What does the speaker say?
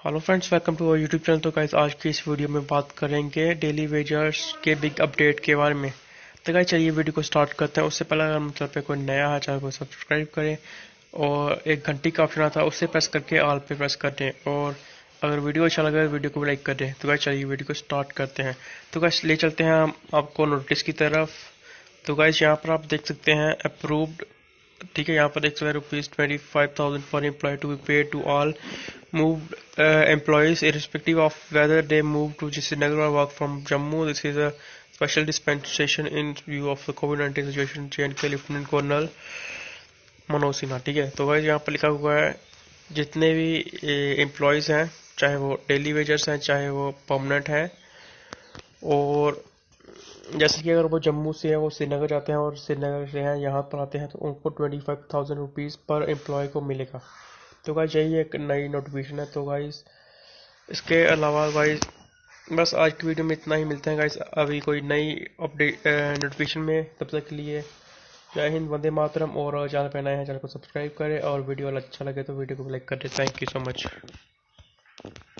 Hello friends welcome to our YouTube channel तो guys आज की इस वीडियो में बात करेंगे डेली वेजर्स के बिग अपडेट के बारे में। तो गाइज़ चलिए वीडियो को स्टार्ट करते हैं। उससे पहले अगर मतलब पे कोई नया है चैनल को सब्सक्राइब करें और एक घंटी का ऑप्शन आता है उससे प्रेस करके ऑल पे प्रेस कर दें और अगर वीडियो अच्छा लगे वीडियो को लाइक कर दें। तो गाइज़ चलिए वीडियो को स्टार्ट करते हैं। तो गाइज़ ले चलते हैं हम आपको नोटिस की तरफ़। तो गाइज़ यहाँ पर आप देख सकते हैं अप्रूव्ड ठीक है, यहाँ पर सकते हैं rupees twenty five thousand for employ to be paid to all moved uh, employees irrespective of whether they move to Srinagar or work from Jammu. This is a special dispensation in view of the COVID-19 situation. JNK Lieutenant Colonel Manoj Sinha ठीक है तो भाई यहाँ पर लिखा हुआ है जितने भी एम्प्लॉयज़ हैं चाहे वो डेली वेजर्स हैं चाहे वो परमानेंट हैं और जैसे कि अगर वो जम्मू से है वो श्रीनगर जाते हैं और श्रीनगर से हैं यहाँ पर आते हैं तो उनको twenty five thousand rupees per employ को मिलेगा तो गाइज़ यही एक नई नोटिफिकेशन है। तो गाइज़ इसके अलावा गाइज़ बस आज की वीडियो में इतना ही। मिलते हैं गाइज़ अभी कोई नई अपडेट नोटिफिकेशन में। तब तक के लिए जय हिंद, वंदे मातरम। और चैनल पर नए हैं, चैनल को सब्सक्राइब करें। और वीडियो अच्छा लगे तो वीडियो को लाइक कर थैंक यू सो मच